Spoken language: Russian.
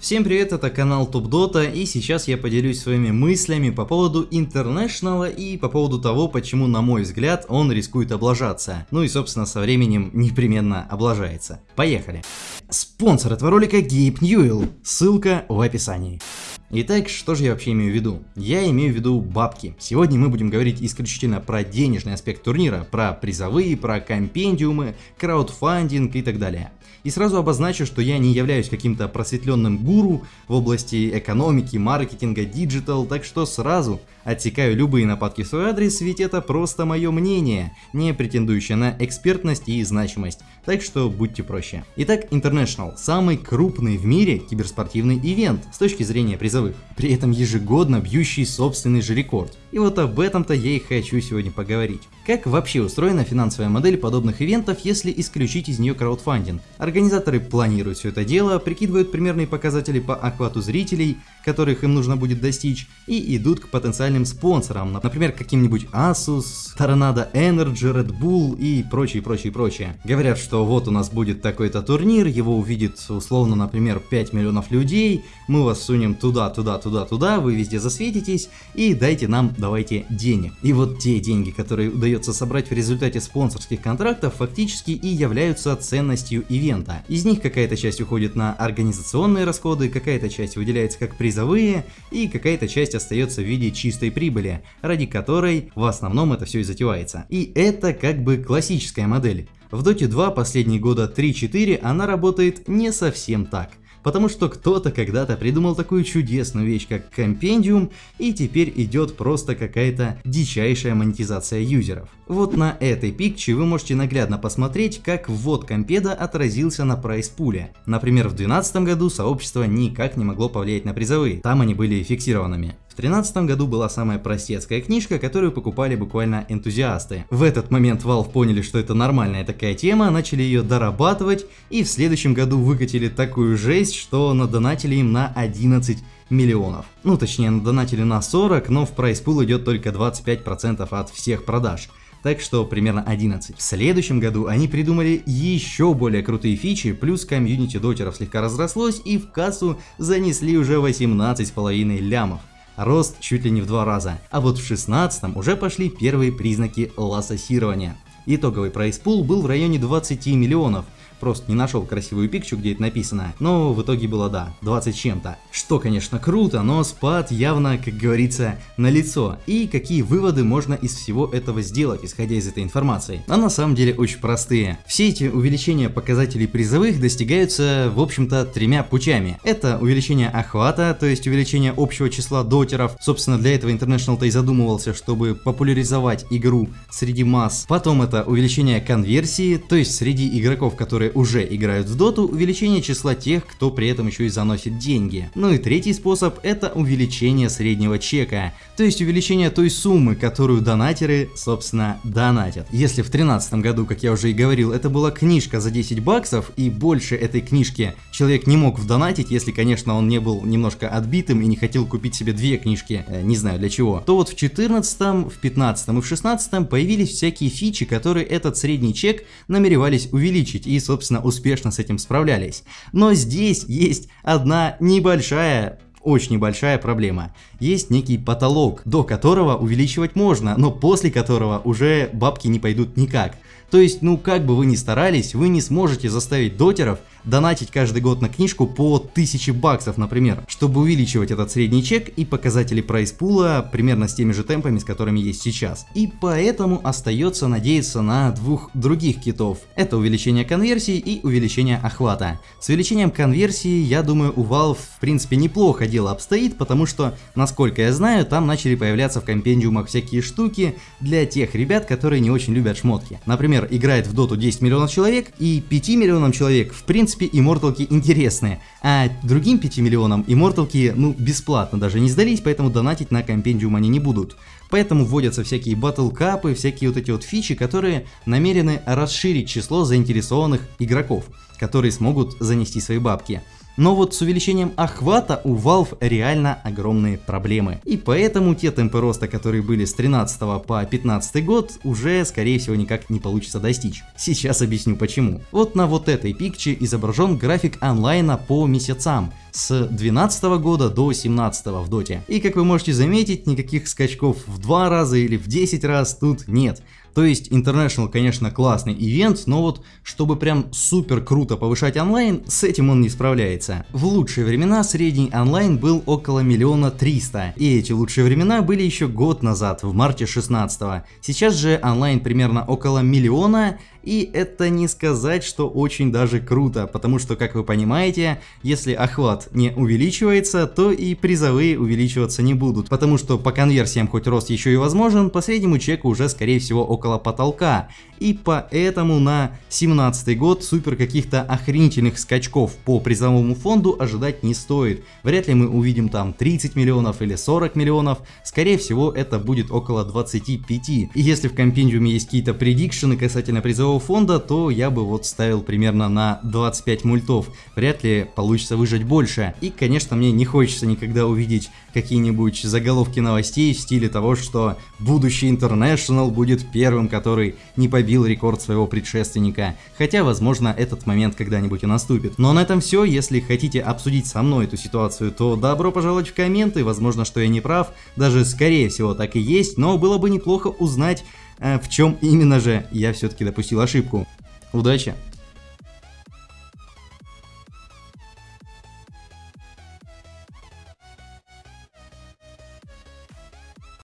Всем привет, это канал Топ Дота, и сейчас я поделюсь своими мыслями по поводу Интернешнала и по поводу того, почему, на мой взгляд, он рискует облажаться. Ну и, собственно, со временем непременно облажается. Поехали! Спонсор этого ролика Гейб Ньюэлл, ссылка в описании. Итак, что же я вообще имею в виду? Я имею в виду бабки. Сегодня мы будем говорить исключительно про денежный аспект турнира, про призовые, про компендиумы, краудфандинг и так далее. И сразу обозначу, что я не являюсь каким-то просветленным гуру в области экономики, маркетинга, digital, так что сразу отсекаю любые нападки в свой адрес, ведь это просто мое мнение, не претендующее на экспертность и значимость, так что будьте проще. Итак, International – самый крупный в мире киберспортивный ивент с точки зрения призовых, при этом ежегодно бьющий собственный же рекорд. И вот об этом-то я и хочу сегодня поговорить. Как вообще устроена финансовая модель подобных ивентов, если исключить из нее краудфандинг? Организаторы планируют все это дело, прикидывают примерные показатели по охвату зрителей, которых им нужно будет достичь, и идут к потенциальным спонсорам, например, каким-нибудь Asus, Tornado Energy, Red Bull и прочее, прочее, прочее. Говорят, что вот у нас будет такой-то турнир, его увидит условно, например, 5 миллионов людей, мы вас сунем туда, туда, туда, туда, вы везде засветитесь, и дайте нам, давайте, денег. И вот те деньги, которые удается удается собрать в результате спонсорских контрактов, фактически и являются ценностью ивента. Из них какая-то часть уходит на организационные расходы, какая-то часть выделяется как призовые, и какая-то часть остается в виде чистой прибыли, ради которой в основном это все и затевается. И это как бы классическая модель. В Dota 2 последние года 3-4 она работает не совсем так потому что кто-то когда-то придумал такую чудесную вещь, как компендиум, и теперь идет просто какая-то дичайшая монетизация юзеров. Вот на этой пикче вы можете наглядно посмотреть, как ввод компеда отразился на прайс-пуле. Например, в 2012 году сообщество никак не могло повлиять на призовые, там они были фиксированными. 2013 году была самая простецкая книжка, которую покупали буквально энтузиасты. В этот момент Valve поняли, что это нормальная такая тема, начали ее дорабатывать и в следующем году выкатили такую жесть, что надонатили им на 11 миллионов. Ну точнее надонатили на 40, но в prize pool идет только 25% от всех продаж так что примерно 11. В следующем году они придумали еще более крутые фичи, плюс комьюнити дотеров слегка разрослось и в кассу занесли уже 18,5 лямов рост чуть ли не в два раза. А вот в 16 уже пошли первые признаки лососирования. Итоговый prize pool был в районе 20 миллионов, просто не нашел красивую пикчу, где это написано, но в итоге было да, 20 с чем-то. Что, конечно, круто, но спад явно, как говорится, на лицо. И какие выводы можно из всего этого сделать, исходя из этой информации? А на самом деле очень простые. Все эти увеличения показателей призовых достигаются, в общем-то, тремя путями. Это увеличение охвата, то есть увеличение общего числа дотеров. Собственно, для этого International-то и задумывался, чтобы популяризовать игру среди масс. Потом это увеличение конверсии, то есть среди игроков, которые которые уже играют в доту, увеличение числа тех, кто при этом еще и заносит деньги. Ну и третий способ это увеличение среднего чека, то есть увеличение той суммы, которую донатеры, собственно, донатят. Если в 2013 году, как я уже и говорил, это была книжка за 10 баксов, и больше этой книжки человек не мог вдонатить, если, конечно, он не был немножко отбитым и не хотел купить себе две книжки, э, не знаю для чего, то вот в 14, в 15 и в 16 появились всякие фичи, которые этот средний чек намеревались увеличить, и, собственно, собственно, успешно с этим справлялись. Но здесь есть одна небольшая очень небольшая проблема. Есть некий потолок, до которого увеличивать можно, но после которого уже бабки не пойдут никак. То есть, ну как бы вы ни старались, вы не сможете заставить дотеров донатить каждый год на книжку по 1000 баксов, например, чтобы увеличивать этот средний чек и показатели прайс-пула примерно с теми же темпами, с которыми есть сейчас. И поэтому остается надеяться на двух других китов. Это увеличение конверсии и увеличение охвата. С увеличением конверсии, я думаю, у Valve в принципе неплохо дело обстоит, потому что, насколько я знаю, там начали появляться в компендиумах всякие штуки для тех ребят, которые не очень любят шмотки. Например, играет в доту 10 миллионов человек, и 5 миллионам человек в принципе принципе, имморталки интересные, а другим 5 миллионам имморталки, ну, бесплатно даже не сдались, поэтому донатить на компендиум они не будут. Поэтому вводятся всякие батлкапы, всякие вот эти вот фичи, которые намерены расширить число заинтересованных игроков, которые смогут занести свои бабки. Но вот с увеличением охвата у Valve реально огромные проблемы. И поэтому те темпы роста, которые были с 13 по 15 год, уже скорее всего никак не получится достичь. Сейчас объясню почему. Вот на вот этой пикче изображен график онлайна по месяцам с 12 года до 17 в доте. И как вы можете заметить, никаких скачков в 2 раза или в 10 раз тут нет. То есть International, конечно, классный ивент, но вот чтобы прям супер круто повышать онлайн, с этим он не справляется. В лучшие времена средний онлайн был около миллиона триста, и эти лучшие времена были еще год назад, в марте 16 -го. Сейчас же онлайн примерно около миллиона, и это не сказать, что очень даже круто, потому что, как вы понимаете, если охват не увеличивается, то и призовые увеличиваться не будут, потому что по конверсиям хоть рост еще и возможен, по среднему чеку уже скорее всего около потолка, и поэтому на 17 год супер каких-то охренительных скачков по призовому фонду ожидать не стоит. Вряд ли мы увидим там 30 миллионов или 40 миллионов, скорее всего это будет около 25. И если в компендиуме есть какие-то предикшены касательно призового фонда, то я бы вот ставил примерно на 25 мультов. Вряд ли получится выжать больше. И конечно мне не хочется никогда увидеть какие-нибудь заголовки новостей в стиле того, что будущий International будет первым, который не побил рекорд своего предшественника, хотя возможно этот момент когда-нибудь и наступит. Но на этом все, если хотите обсудить со мной эту ситуацию, то добро пожаловать в комменты, возможно, что я не прав, даже скорее всего так и есть, но было бы неплохо узнать, в чем именно же я все-таки допустил ошибку. Удачи!